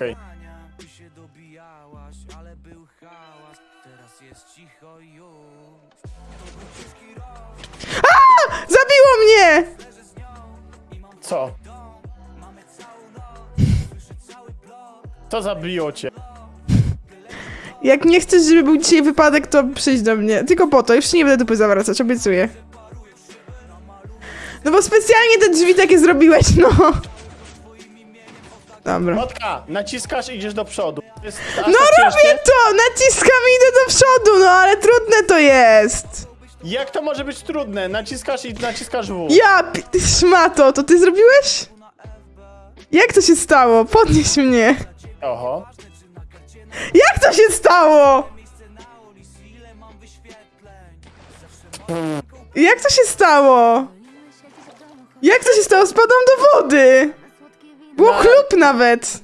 Okej. Zabiło mnie! Co? Co zabiło cię? Jak nie chcesz, żeby był dzisiaj wypadek, to przyjdź do mnie. Tylko po to, już nie będę dupy zawracać, obiecuję. No bo specjalnie te drzwi takie zrobiłeś, no. Dobra. Motka, naciskasz i idziesz do przodu. To Jest aż No tak robię ciężkie? to! Naciskam i idę do przodu, no ale trudne to jest. Jak to może być trudne? Naciskasz i naciskasz W. Ja, pi- ty szmato, to ty zrobiłeś? Jak to się stało? Podnieś mnie. Oho. Jak to się stało? Jak to się stało? Jak to się stało? Spadłam do wody! Było chlub nawet!